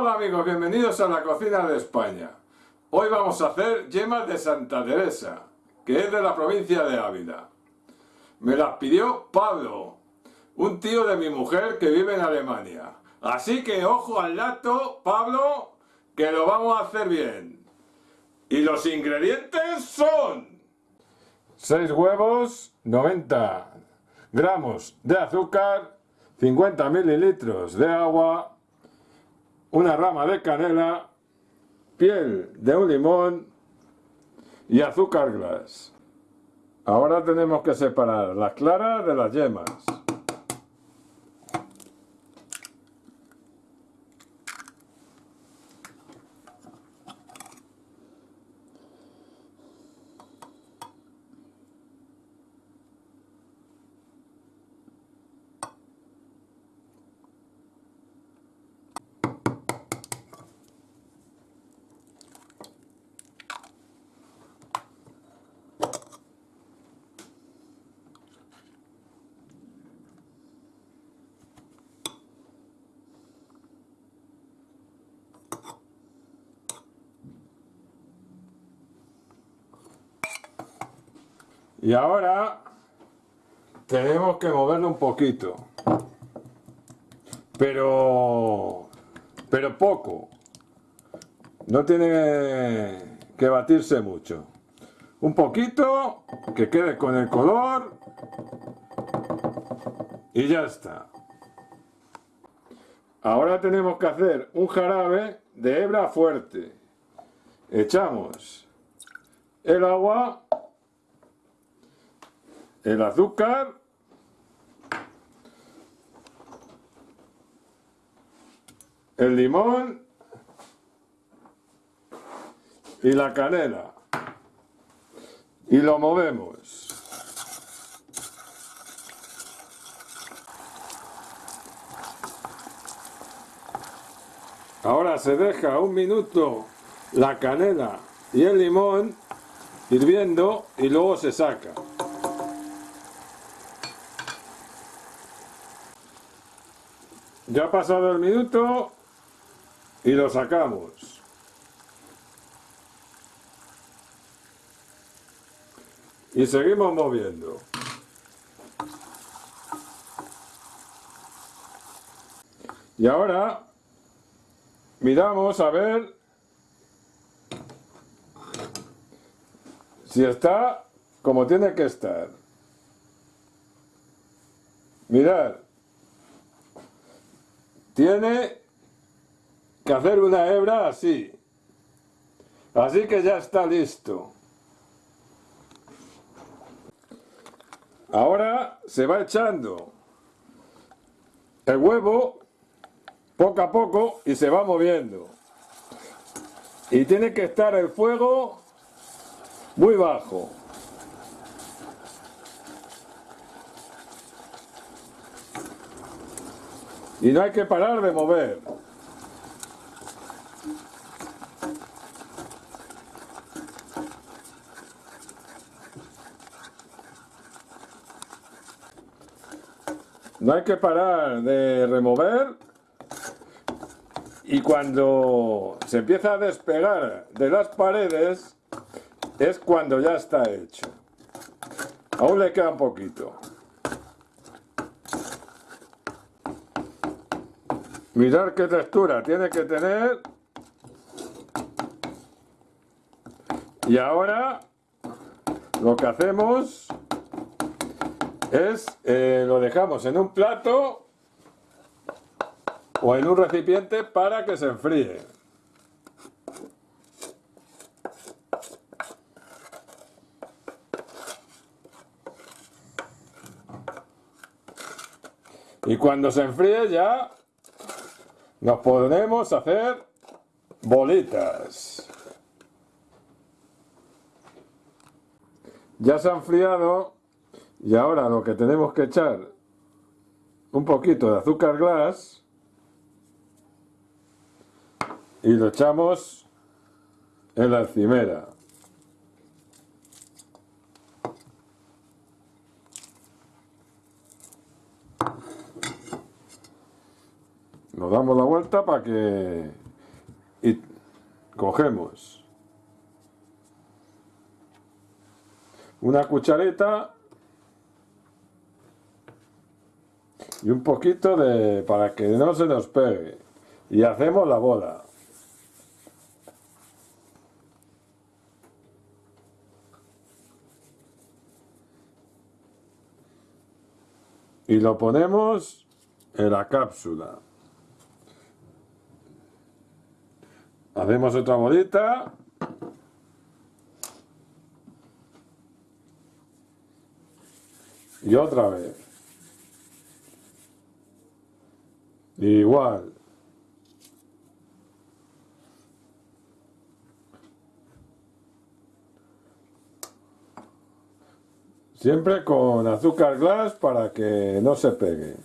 Hola amigos, bienvenidos a la cocina de España. Hoy vamos a hacer yemas de Santa Teresa, que es de la provincia de Ávila. Me las pidió Pablo, un tío de mi mujer que vive en Alemania. Así que ojo al lato, Pablo, que lo vamos a hacer bien. Y los ingredientes son 6 huevos, 90 gramos de azúcar, 50 mililitros de agua, una rama de canela, piel de un limón y azúcar glass. Ahora tenemos que separar las claras de las yemas. Y ahora tenemos que moverlo un poquito. Pero, pero poco. No tiene que batirse mucho. Un poquito, que quede con el color. Y ya está. Ahora tenemos que hacer un jarabe de hebra fuerte. Echamos el agua el azúcar, el limón y la canela y lo movemos. Ahora se deja un minuto la canela y el limón hirviendo y luego se saca. Ya ha pasado el minuto y lo sacamos. Y seguimos moviendo. Y ahora miramos a ver si está como tiene que estar. Mirad, tiene que hacer una hebra así. Así que ya está listo. Ahora se va echando el huevo poco a poco y se va moviendo. Y tiene que estar el fuego muy bajo. Y no hay que parar de mover. No hay que parar de remover y cuando se empieza a despegar de las paredes es cuando ya está hecho. Aún le queda un poquito. Mirar qué textura tiene que tener. Y ahora lo que hacemos es eh, lo dejamos en un plato o en un recipiente para que se enfríe. Y cuando se enfríe ya nos podemos hacer bolitas. Ya se ha enfriado y ahora lo que tenemos que echar un poquito de azúcar glass y lo echamos en la encimera. Nos damos la vuelta para que y cogemos. Una cuchareta y un poquito de para que no se nos pegue. Y hacemos la bola. Y lo ponemos en la cápsula hacemos otra bolita. Y otra vez. Igual. Siempre con azúcar glass para que no se pegue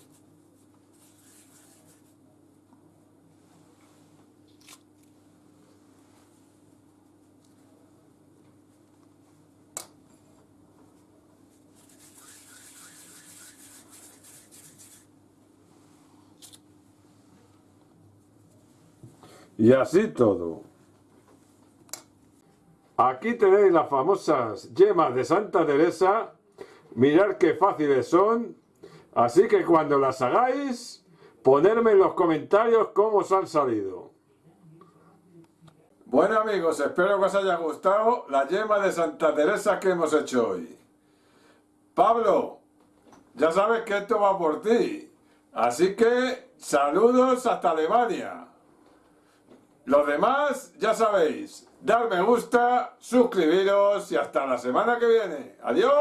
Y así todo. Aquí tenéis las famosas yemas de Santa Teresa. Mirad qué fáciles son. Así que cuando las hagáis, ponerme en los comentarios cómo os han salido. Bueno amigos, espero que os haya gustado la yema de Santa Teresa que hemos hecho hoy. Pablo, ya sabes que esto va por ti. Así que saludos hasta Alemania. Los demás, ya sabéis, dar me gusta, suscribiros y hasta la semana que viene. ¡Adiós!